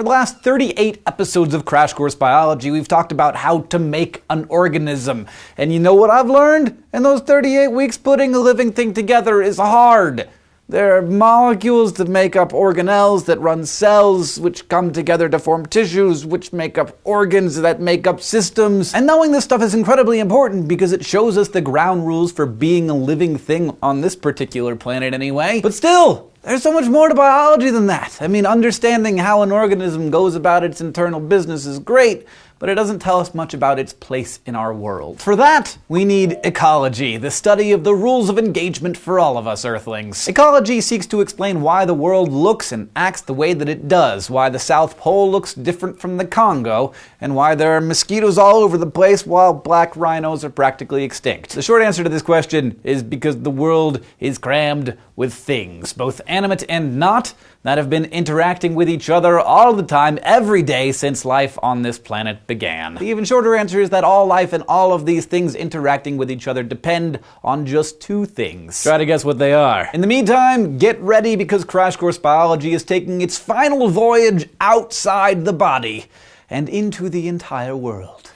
For the last 38 episodes of Crash Course Biology, we've talked about how to make an organism. And you know what I've learned? In those 38 weeks, putting a living thing together is hard. There are molecules that make up organelles that run cells, which come together to form tissues, which make up organs that make up systems. And knowing this stuff is incredibly important because it shows us the ground rules for being a living thing on this particular planet, anyway. But still, there's so much more to biology than that. I mean, understanding how an organism goes about its internal business is great, but it doesn't tell us much about its place in our world. For that, we need ecology, the study of the rules of engagement for all of us Earthlings. Ecology seeks to explain why the world looks and acts the way that it does, why the South Pole looks different from the Congo, and why there are mosquitoes all over the place while black rhinos are practically extinct. The short answer to this question is because the world is crammed with things, both animate and not, that have been interacting with each other all the time, every day since life on this planet began. The even shorter answer is that all life and all of these things interacting with each other depend on just two things. Try to guess what they are. In the meantime, get ready because Crash Course Biology is taking its final voyage outside the body and into the entire world.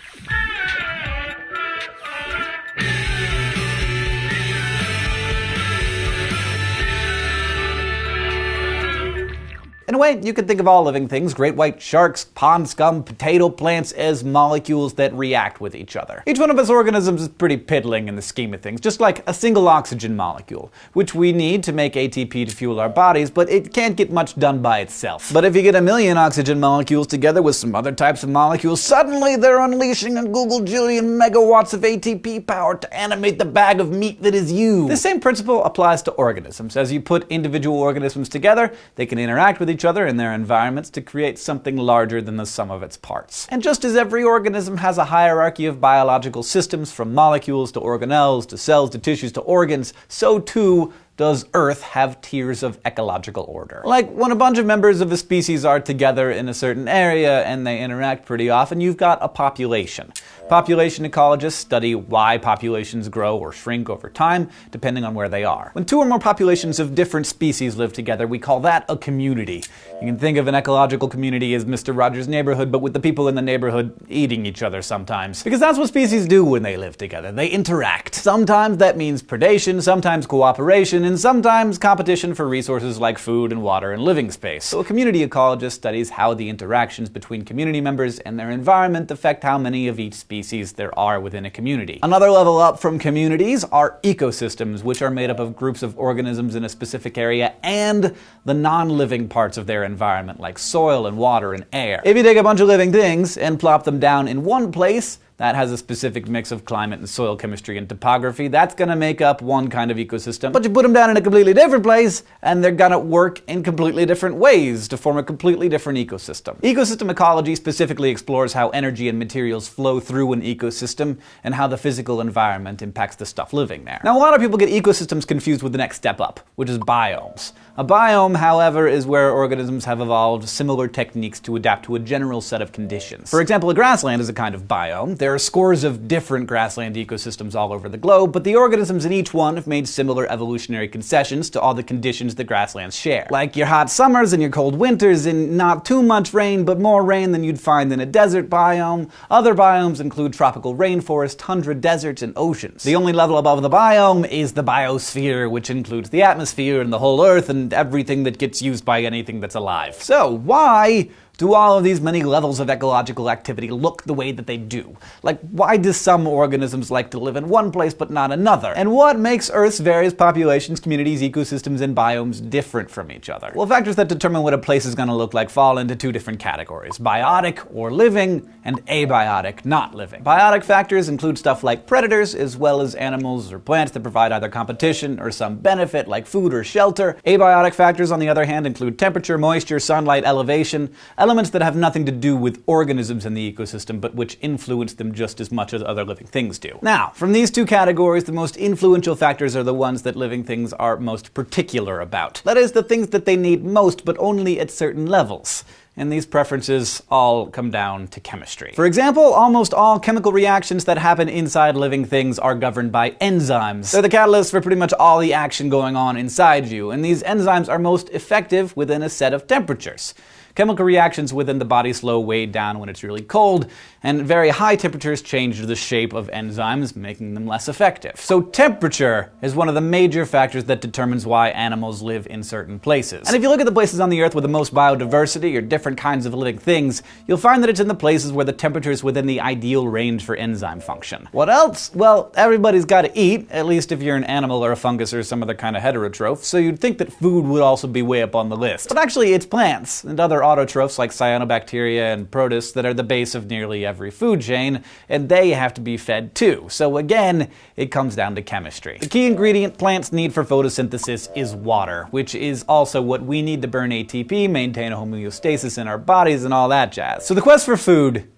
In a way, you could think of all living things, great white sharks, pond scum, potato plants, as molecules that react with each other. Each one of us organisms is pretty piddling in the scheme of things, just like a single oxygen molecule, which we need to make ATP to fuel our bodies, but it can't get much done by itself. But if you get a million oxygen molecules together with some other types of molecules, suddenly they're unleashing a Google jillion megawatts of ATP power to animate the bag of meat that is you. The same principle applies to organisms. As you put individual organisms together, they can interact with each other in their environments to create something larger than the sum of its parts. And just as every organism has a hierarchy of biological systems from molecules to organelles to cells to tissues to organs, so too does Earth have tiers of ecological order. Like when a bunch of members of a species are together in a certain area and they interact pretty often, you've got a population. Population ecologists study why populations grow or shrink over time, depending on where they are. When two or more populations of different species live together, we call that a community. You can think of an ecological community as Mr. Rogers' neighborhood, but with the people in the neighborhood eating each other sometimes. Because that's what species do when they live together. They interact. Sometimes that means predation, sometimes cooperation, and sometimes competition for resources like food and water and living space. So a community ecologist studies how the interactions between community members and their environment affect how many of each species species there are within a community. Another level up from communities are ecosystems, which are made up of groups of organisms in a specific area and the non-living parts of their environment, like soil and water and air. If you take a bunch of living things and plop them down in one place, that has a specific mix of climate and soil chemistry and topography. That's going to make up one kind of ecosystem. But you put them down in a completely different place, and they're going to work in completely different ways to form a completely different ecosystem. Ecosystem ecology specifically explores how energy and materials flow through an ecosystem and how the physical environment impacts the stuff living there. Now, a lot of people get ecosystems confused with the next step up, which is biomes. A biome, however, is where organisms have evolved similar techniques to adapt to a general set of conditions. For example, a grassland is a kind of biome. There are scores of different grassland ecosystems all over the globe, but the organisms in each one have made similar evolutionary concessions to all the conditions the grasslands share. Like your hot summers and your cold winters, and not too much rain, but more rain than you'd find in a desert biome. Other biomes include tropical rainforest, tundra deserts, and oceans. The only level above the biome is the biosphere, which includes the atmosphere and the whole Earth and everything that gets used by anything that's alive. So, why do all of these many levels of ecological activity look the way that they do? Like, why do some organisms like to live in one place but not another? And what makes Earth's various populations, communities, ecosystems, and biomes different from each other? Well, factors that determine what a place is going to look like fall into two different categories biotic, or living, and abiotic, not living. Biotic factors include stuff like predators, as well as animals or plants that provide either competition or some benefit, like food or shelter. Abiotic factors, on the other hand, include temperature, moisture, sunlight, elevation elements that have nothing to do with organisms in the ecosystem, but which influence them just as much as other living things do. Now, from these two categories, the most influential factors are the ones that living things are most particular about. That is, the things that they need most, but only at certain levels and these preferences all come down to chemistry. For example, almost all chemical reactions that happen inside living things are governed by enzymes. They're the catalysts for pretty much all the action going on inside you, and these enzymes are most effective within a set of temperatures. Chemical reactions within the body slow way down when it's really cold, and very high temperatures change the shape of enzymes, making them less effective. So temperature is one of the major factors that determines why animals live in certain places. And if you look at the places on the Earth with the most biodiversity or different kinds of living things, you'll find that it's in the places where the temperature is within the ideal range for enzyme function. What else? Well, everybody's got to eat, at least if you're an animal or a fungus or some other kind of heterotroph, so you'd think that food would also be way up on the list. But actually, it's plants and other autotrophs like cyanobacteria and protists that are the base of nearly every food chain, and they have to be fed too. So again, it comes down to chemistry. The key ingredient plants need for photosynthesis is water, which is also what we need to burn ATP, maintain homeostasis in our bodies, and all that jazz. So the quest for food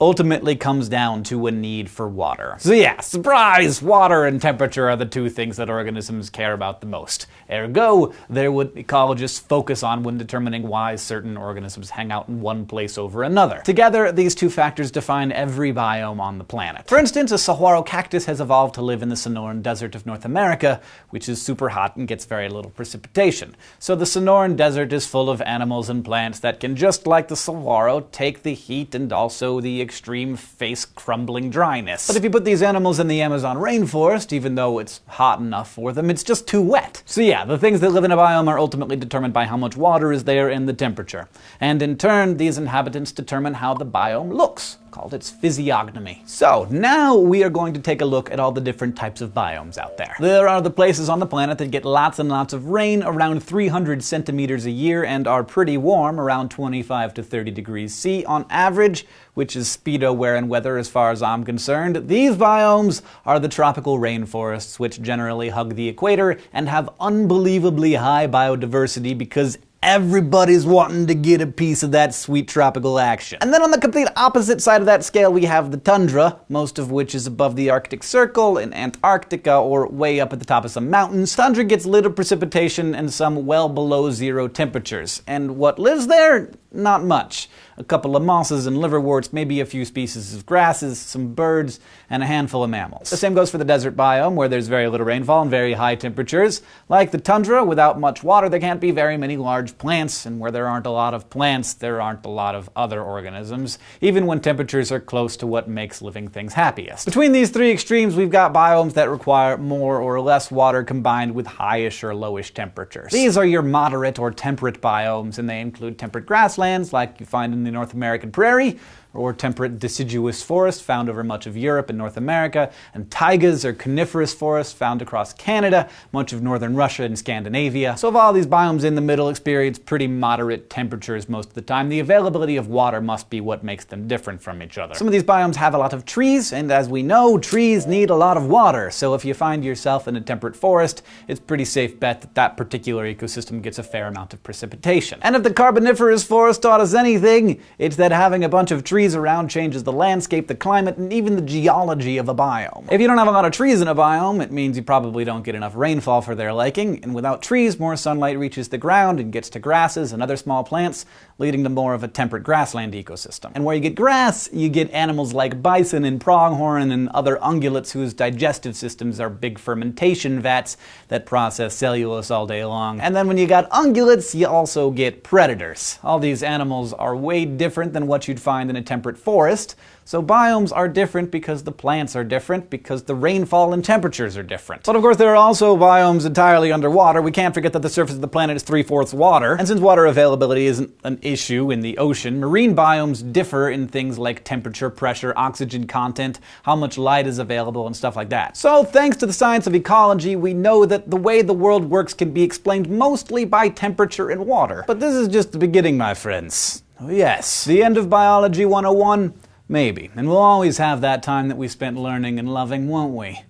ultimately comes down to a need for water. So yeah, surprise! Water and temperature are the two things that organisms care about the most. Ergo, they're what ecologists focus on when determining why certain organisms hang out in one place over another. Together, these two factors define every biome on the planet. For instance, a saguaro cactus has evolved to live in the Sonoran Desert of North America, which is super hot and gets very little precipitation. So the Sonoran Desert is full of animals and plants that can, just like the saguaro, take the heat and also the extreme face crumbling dryness. But if you put these animals in the Amazon rainforest, even though it's hot enough for them, it's just too wet. So yeah, the things that live in a biome are ultimately determined by how much water is there and the temperature. And in turn, these inhabitants determine how the biome looks called its physiognomy. So now we are going to take a look at all the different types of biomes out there. There are the places on the planet that get lots and lots of rain, around 300 centimeters a year, and are pretty warm, around 25 to 30 degrees C on average, which is speedo wear and weather as far as I'm concerned. These biomes are the tropical rainforests, which generally hug the equator and have unbelievably high biodiversity because everybody's wanting to get a piece of that sweet tropical action. And then on the complete opposite side of that scale, we have the tundra, most of which is above the Arctic Circle in Antarctica or way up at the top of some mountains. Tundra gets little precipitation and some well below zero temperatures. And what lives there? Not much a couple of mosses and liverworts, maybe a few species of grasses, some birds, and a handful of mammals. The same goes for the desert biome, where there's very little rainfall and very high temperatures. Like the tundra, without much water, there can't be very many large plants, and where there aren't a lot of plants, there aren't a lot of other organisms, even when temperatures are close to what makes living things happiest. Between these three extremes, we've got biomes that require more or less water combined with highish or lowish temperatures. These are your moderate or temperate biomes, and they include temperate grasslands, like you find in the North American prairie, or temperate deciduous forest found over much of Europe and North America, and taigas or coniferous forests found across Canada, much of northern Russia and Scandinavia. So if all these biomes in the middle experience pretty moderate temperatures most of the time, the availability of water must be what makes them different from each other. Some of these biomes have a lot of trees, and as we know, trees need a lot of water. So if you find yourself in a temperate forest, it's pretty safe bet that that particular ecosystem gets a fair amount of precipitation. And if the Carboniferous forest taught us anything, it's that having a bunch of trees trees around changes the landscape, the climate, and even the geology of a biome. If you don't have a lot of trees in a biome, it means you probably don't get enough rainfall for their liking, and without trees, more sunlight reaches the ground and gets to grasses and other small plants, leading to more of a temperate grassland ecosystem. And where you get grass, you get animals like bison and pronghorn and other ungulates whose digestive systems are big fermentation vats that process cellulose all day long. And then when you got ungulates, you also get predators. All these animals are way different than what you'd find in a temperate forest, so biomes are different because the plants are different, because the rainfall and temperatures are different. But of course, there are also biomes entirely underwater. We can't forget that the surface of the planet is three fourths water. And since water availability isn't an issue in the ocean, marine biomes differ in things like temperature, pressure, oxygen content, how much light is available, and stuff like that. So, thanks to the science of ecology, we know that the way the world works can be explained mostly by temperature and water. But this is just the beginning, my friends. Oh, yes, the end of Biology 101? Maybe. And we'll always have that time that we spent learning and loving, won't we?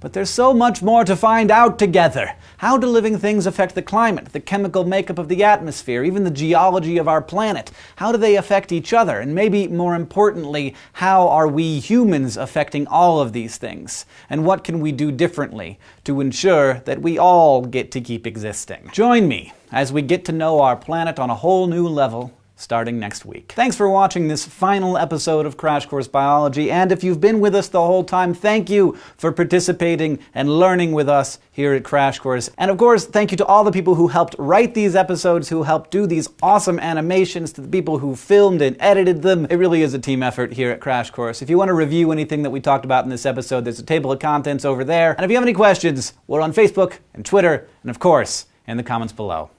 But there's so much more to find out together. How do living things affect the climate, the chemical makeup of the atmosphere, even the geology of our planet? How do they affect each other? And maybe more importantly, how are we humans affecting all of these things? And what can we do differently to ensure that we all get to keep existing? Join me as we get to know our planet on a whole new level starting next week. Thanks for watching this final episode of Crash Course Biology, and if you've been with us the whole time, thank you for participating and learning with us here at Crash Course. And of course, thank you to all the people who helped write these episodes, who helped do these awesome animations, to the people who filmed and edited them. It really is a team effort here at Crash Course. If you want to review anything that we talked about in this episode, there's a table of contents over there. And if you have any questions, we're on Facebook and Twitter, and of course, in the comments below.